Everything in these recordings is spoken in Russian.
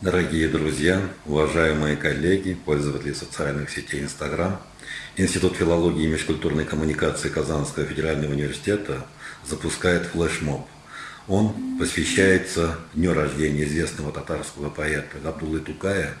Дорогие друзья, уважаемые коллеги, пользователи социальных сетей Instagram, Институт филологии и межкультурной коммуникации Казанского федерального университета запускает флешмоб – он посвящается дню рождения известного татарского поэта Габдулы Тукая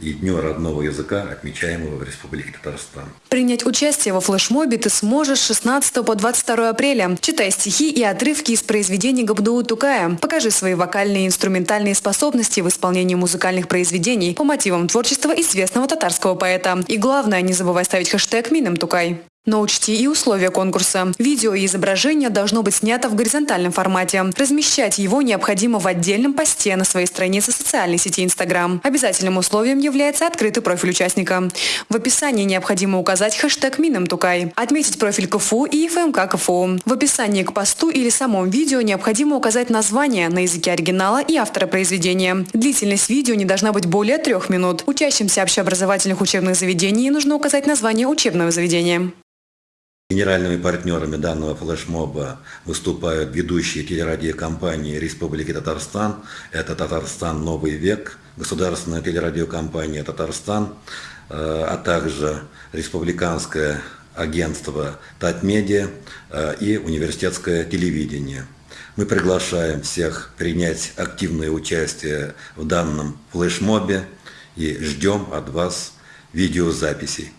и Дню родного языка, отмечаемого в Республике Татарстан. Принять участие во флешмобе ты сможешь с 16 по 22 апреля. Читай стихи и отрывки из произведений Габдулы Тукая. Покажи свои вокальные и инструментальные способности в исполнении музыкальных произведений по мотивам творчества известного татарского поэта. И главное, не забывай ставить хэштег «Мином Тукай». Но учти и условия конкурса. Видео и изображение должно быть снято в горизонтальном формате. Размещать его необходимо в отдельном посте на своей странице социальной сети Instagram. Обязательным условием является открытый профиль участника. В описании необходимо указать хэштег Минамтукай, отметить профиль КФУ и ФМК КФУ. В описании к посту или самом видео необходимо указать название на языке оригинала и автора произведения. Длительность видео не должна быть более трех минут. Учащимся общеобразовательных учебных заведений нужно указать название учебного заведения. Генеральными партнерами данного флешмоба выступают ведущие телерадиокомпании Республики Татарстан. Это «Татарстан. Новый век», государственная телерадиокомпания «Татарстан», э, а также республиканское агентство «Татмедиа» э, и университетское телевидение. Мы приглашаем всех принять активное участие в данном флешмобе и ждем от вас видеозаписей.